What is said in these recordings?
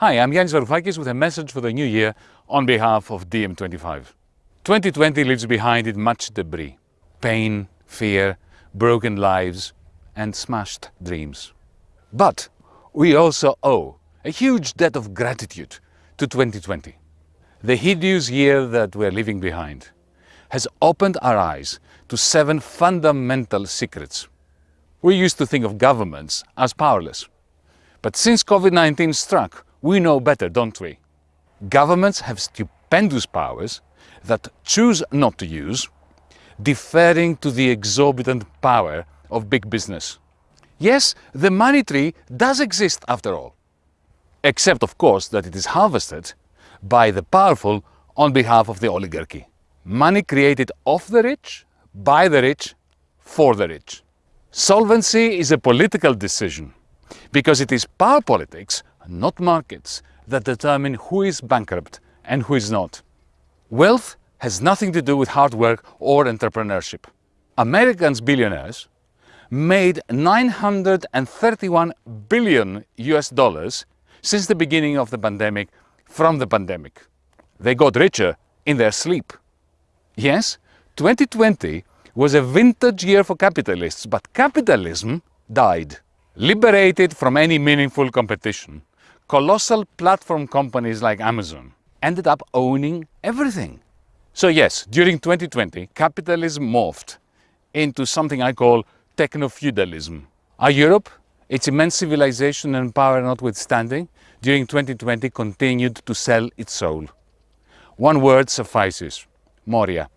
Hi, I'm Yanis Varoufakis with a message for the new year on behalf of DiEM25. 2020 leaves behind it much debris, pain, fear, broken lives and smashed dreams. But we also owe a huge debt of gratitude to 2020. The hideous year that we're leaving behind has opened our eyes to seven fundamental secrets. We used to think of governments as powerless. But since COVID-19 struck, we know better, don't we? Governments have stupendous powers that choose not to use, deferring to the exorbitant power of big business. Yes, the money tree does exist after all, except of course that it is harvested by the powerful on behalf of the oligarchy. Money created off the rich, by the rich, for the rich. Solvency is a political decision because it is power politics, not markets, that determine who is bankrupt and who is not. Wealth has nothing to do with hard work or entrepreneurship. Americans billionaires made 931 billion US dollars since the beginning of the pandemic from the pandemic. They got richer in their sleep. Yes, 2020 was a vintage year for capitalists, but capitalism died. Liberated from any meaningful competition, colossal platform companies like Amazon ended up owning everything. So yes, during 2020, capitalism morphed into something I call techno-feudalism. Our Europe, its immense civilization and power notwithstanding, during 2020 continued to sell its soul. One word suffices, Moria,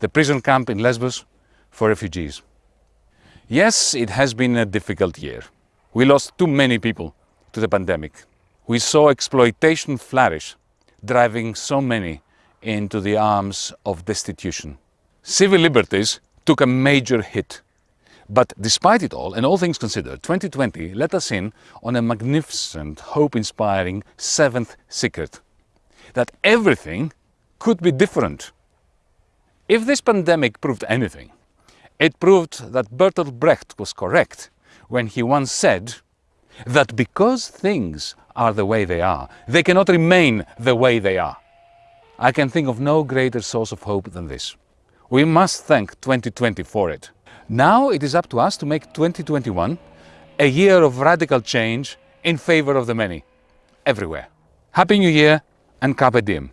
the prison camp in Lesbos for refugees. Yes, it has been a difficult year. We lost too many people to the pandemic. We saw exploitation flourish, driving so many into the arms of destitution. Civil liberties took a major hit. But despite it all, and all things considered, 2020 let us in on a magnificent, hope-inspiring seventh secret. That everything could be different. If this pandemic proved anything, it proved that Bertolt Brecht was correct when he once said that because things are the way they are, they cannot remain the way they are. I can think of no greater source of hope than this. We must thank 2020 for it. Now it is up to us to make 2021 a year of radical change in favor of the many, everywhere. Happy New Year and Carpe Diem.